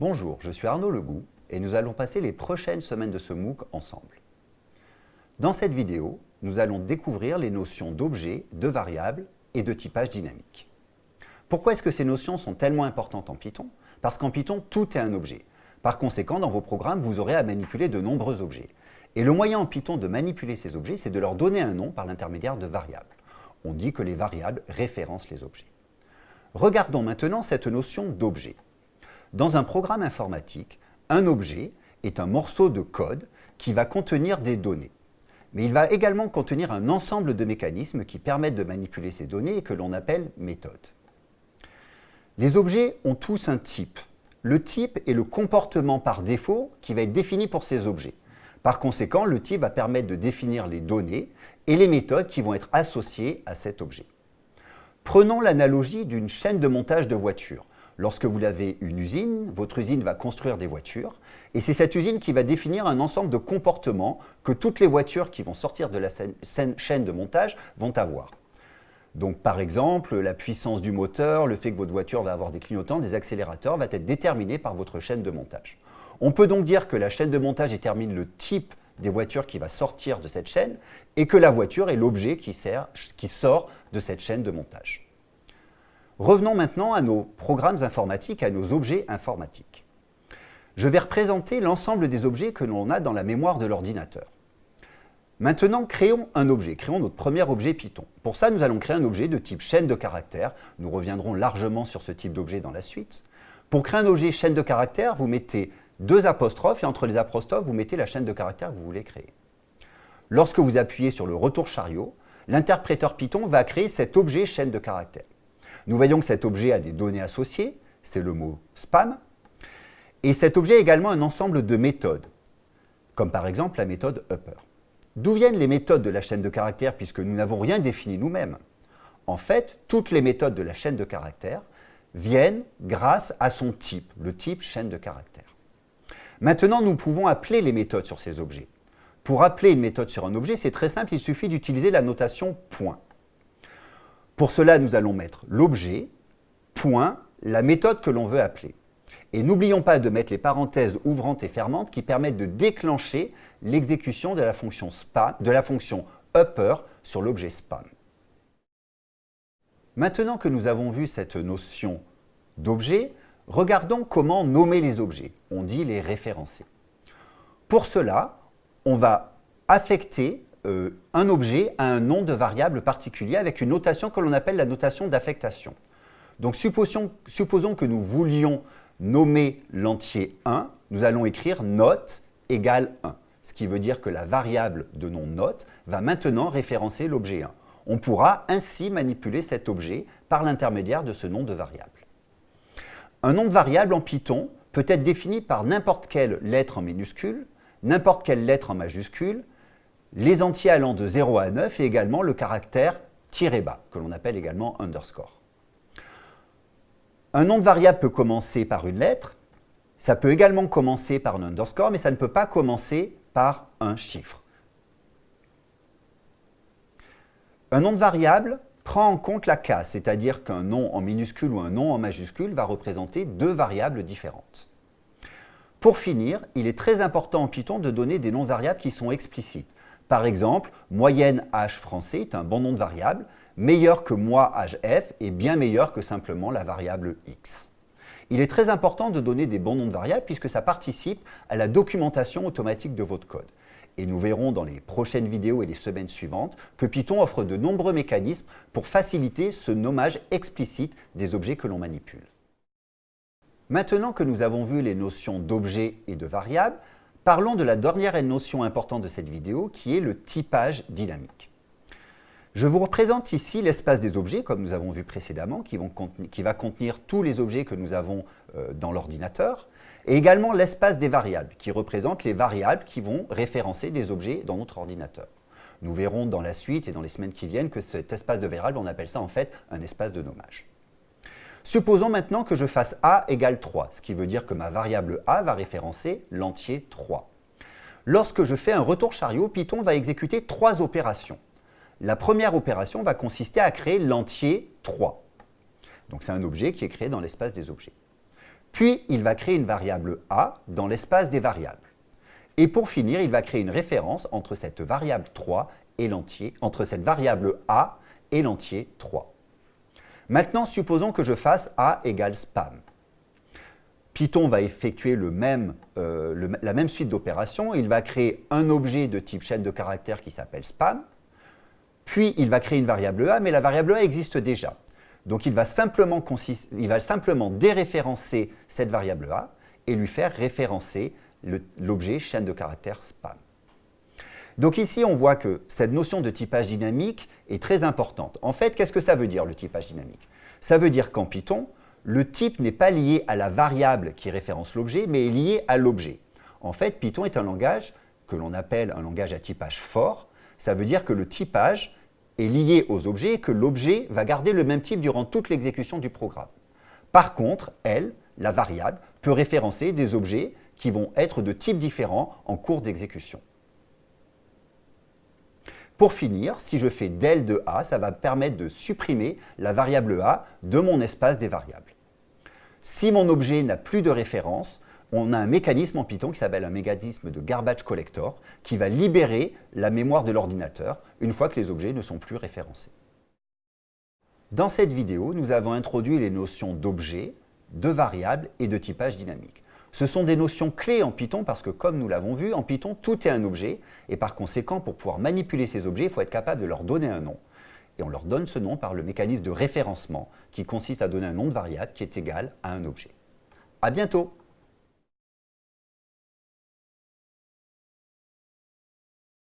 Bonjour, je suis Arnaud Legout et nous allons passer les prochaines semaines de ce MOOC ensemble. Dans cette vidéo, nous allons découvrir les notions d'objet, de variable et de typage dynamique. Pourquoi est-ce que ces notions sont tellement importantes en Python? Parce qu'en Python, tout est un objet. Par conséquent, dans vos programmes, vous aurez à manipuler de nombreux objets. Et le moyen en Python de manipuler ces objets, c'est de leur donner un nom par l'intermédiaire de variables. On dit que les variables référencent les objets. Regardons maintenant cette notion d'objet. Dans un programme informatique, un objet est un morceau de code qui va contenir des données. Mais il va également contenir un ensemble de mécanismes qui permettent de manipuler ces données et que l'on appelle méthodes. Les objets ont tous un type. Le type est le comportement par défaut qui va être défini pour ces objets. Par conséquent, le type va permettre de définir les données et les méthodes qui vont être associées à cet objet. Prenons l'analogie d'une chaîne de montage de voitures. Lorsque vous avez une usine, votre usine va construire des voitures et c'est cette usine qui va définir un ensemble de comportements que toutes les voitures qui vont sortir de la chaîne de montage vont avoir. Donc par exemple, la puissance du moteur, le fait que votre voiture va avoir des clignotants, des accélérateurs, va être déterminé par votre chaîne de montage. On peut donc dire que la chaîne de montage détermine le type des voitures qui va sortir de cette chaîne et que la voiture est l'objet qui, qui sort de cette chaîne de montage. Revenons maintenant à nos programmes informatiques, à nos objets informatiques. Je vais représenter l'ensemble des objets que l'on a dans la mémoire de l'ordinateur. Maintenant, créons un objet, créons notre premier objet Python. Pour ça, nous allons créer un objet de type chaîne de caractères. Nous reviendrons largement sur ce type d'objet dans la suite. Pour créer un objet chaîne de caractères, vous mettez deux apostrophes et entre les apostrophes, vous mettez la chaîne de caractères que vous voulez créer. Lorsque vous appuyez sur le retour chariot, l'interpréteur Python va créer cet objet chaîne de caractères. Nous voyons que cet objet a des données associées, c'est le mot spam, et cet objet a également un ensemble de méthodes, comme par exemple la méthode upper. D'où viennent les méthodes de la chaîne de caractères puisque nous n'avons rien défini nous-mêmes? En fait, toutes les méthodes de la chaîne de caractères viennent grâce à son type, le type chaîne de caractères. Maintenant, nous pouvons appeler les méthodes sur ces objets. Pour appeler une méthode sur un objet, c'est très simple, il suffit d'utiliser la notation point. Pour cela, nous allons mettre l'objet, point, la méthode que l'on veut appeler. Et n'oublions pas de mettre les parenthèses ouvrantes et fermantes qui permettent de déclencher l'exécution de la fonction de la fonction upper sur l'objet spam. Maintenant que nous avons vu cette notion d'objet, regardons comment nommer les objets. On dit les référencer. Pour cela, on va affecter euh, un objet à un nom de variable particulier avec une notation que l'on appelle la notation d'affectation. Donc supposons, supposons, que nous voulions nommer l'entier 1, nous allons écrire note égale 1, ce qui veut dire que la variable de nom note va maintenant référencer l'objet 1. On pourra ainsi manipuler cet objet par l'intermédiaire de ce nom de variable. Un nom de variable en Python peut être défini par n'importe quelle lettre en minuscule, n'importe quelle lettre en majuscule, les entiers allant de 0 à 9 et également le caractère tiré bas, que l'on appelle également underscore. Un nom de variable peut commencer par une lettre, ça peut également commencer par un underscore, mais ça ne peut pas commencer par un chiffre. Un nom de variable prend en compte la case, c'est-à-dire qu'un nom en minuscule ou un nom en majuscule va représenter deux variables différentes. Pour finir, il est très important en Python de donner des noms de variables qui sont explicites. Par exemple, moyenne h français est un bon nom de variable, meilleur que moi hf est bien meilleur que simplement la variable x. Il est très important de donner des bons noms de variables puisque ça participe à la documentation automatique de votre code. Et nous verrons dans les prochaines vidéos et les semaines suivantes que Python offre de nombreux mécanismes pour faciliter ce nommage explicite des objets que l'on manipule. Maintenant que nous avons vu les notions d'objets et de variables, Parlons de la dernière notion importante de cette vidéo qui est le typage dynamique. Je vous représente ici l'espace des objets, comme nous avons vu précédemment, qui, va contenir tous les objets que nous avons euh, dans l'ordinateur, et également l'espace des variables, qui représente les variables qui vont référencer des objets dans notre ordinateur. Nous verrons dans la suite et dans les semaines qui viennent que cet espace de variables, on appelle ça en fait un espace de nommage. Supposons maintenant que je fasse a égale 3, ce qui veut dire que ma variable a va référencer l'entier 3. Lorsque je fais un retour chariot, Python va exécuter trois opérations. La première opération va consister à créer l'entier 3. Donc c'est un objet qui est créé dans l'espace des objets. Puis, il va créer une variable a dans l'espace des variables. Et pour finir, il va créer une référence entre cette variable 3 et l'entier, entre cette variable a et l'entier 3. Maintenant, supposons que je fasse a égale spam. Python va effectuer euh, la même suite d'opérations. Il va créer un objet de type chaîne de caractères qui s'appelle spam. Puis, il va créer une variable a, mais la variable a existe déjà. Donc, il va simplement, déréférencer cette variable a et lui faire référencer l'objet chaîne de caractères spam. Donc ici, on voit que cette notion de typage dynamique est très importante. En fait, qu'est-ce que ça veut dire, le typage dynamique? Ça veut dire qu'en Python, le type n'est pas lié à la variable qui référence l'objet, mais est lié à l'objet. En fait, Python est un langage que l'on appelle un langage à typage fort. Ça veut dire que le typage est lié aux objets et que l'objet va garder le même type durant toute l'exécution du programme. Par contre, elle, la variable, peut référencer des objets qui vont être de types différents en cours d'exécution. Pour finir, si je fais del de a, ça va permettre de supprimer la variable a de mon espace des variables. Si mon objet n'a plus de référence, on a un mécanisme en Python qui s'appelle un mécanisme de garbage collector qui va libérer la mémoire de l'ordinateur une fois que les objets ne sont plus référencés. Dans cette vidéo, nous avons introduit les notions d'objet, de variable et de typage dynamique. Ce sont des notions clés en Python parce que, comme nous l'avons vu, en Python, tout est un objet. Et par conséquent, pour pouvoir manipuler ces objets, il faut être capable de leur donner un nom. Et on leur donne ce nom par le mécanisme de référencement qui consiste à donner un nom de variable qui est égal à un objet. À bientôt